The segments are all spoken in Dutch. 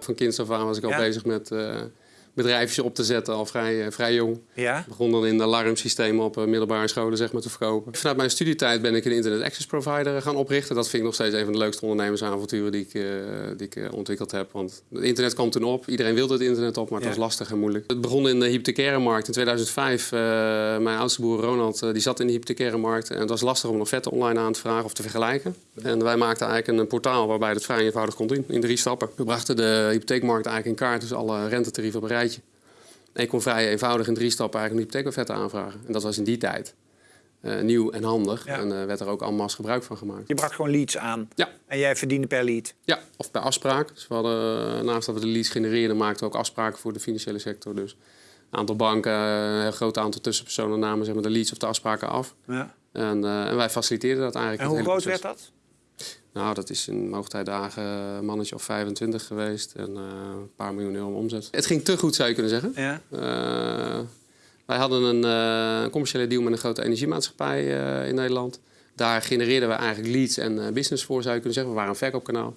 Van kinds af aan was ik al bezig met eh bedrijfjes op te zetten, al vrij, eh, vrij jong. Ja? Ik begon dan in alarmsystemen op eh, middelbare scholen zeg maar, te verkopen. Vanuit mijn studietijd ben ik een internet access provider gaan oprichten. Dat vind ik nog steeds een van de leukste ondernemersavonturen die ik, eh, die ik eh, ontwikkeld heb. Want het internet kwam toen op. Iedereen wilde het internet op, maar het Ja. was lastig en moeilijk. Het begon in de hypothecaire markt in 2005. Eh, mijn oudste broer Ronald eh, die zat in de hypothecaire markt. En het was lastig om een offerte online aan te vragen of te vergelijken. En wij maakten eigenlijk een portaal waarbij het vrij eenvoudig kon doen in drie stappen. We brachten de hypotheekmarkt eigenlijk in kaart, dus alle rentetarieven op En ik kon vrij eenvoudig in drie stappen eigenlijk een hypotheekofferte aanvragen. En dat was in die tijd eh, nieuw en handig. Ja. En eh werd er ook allemaal gebruik van gemaakt. Je bracht gewoon leads aan. Ja. En jij verdiende per lead. Ja, of bij afspraak. Dus we hadden, eh, naast dat we de leads genereerden, maakten we ook afspraken voor de financiële sector. Dus een aantal banken, een heel groot aantal tussenpersonen namen zeg maar, de leads of de afspraken af. Ja. En, en wij faciliteerden dat eigenlijk. En hoe groot proces. werd dat? Nou, dat is in hoogtijdagen een mannetje of 25 geweest en eh, een paar miljoen euro omzet. Het ging te goed, zou je kunnen zeggen. Ja. Eh, wij hadden een eh, commerciële deal met een grote energiemaatschappij in Nederland. Daar genereerden we eigenlijk leads en business voor, zou je kunnen zeggen. We waren een verkoopkanaal.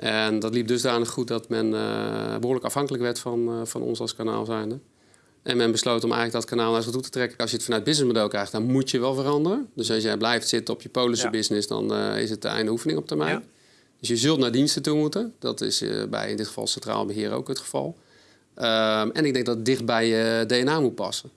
En dat liep dusdanig goed dat men eh, behoorlijk afhankelijk werd van, van ons als kanaal zijnde. En men besloot om eigenlijk dat kanaal naar zich toe te trekken. Als je het vanuit businessmodel krijgt, dan moet je wel veranderen. Dus als jij blijft zitten op je Polische Ja. business, dan eh, is het de einde oefening op termijn. Dus je zult naar diensten toe moeten. Dat is eh, bij in dit geval Centraal Beheer ook het geval. Ehm, en ik denk dat het dicht bij je DNA moet passen.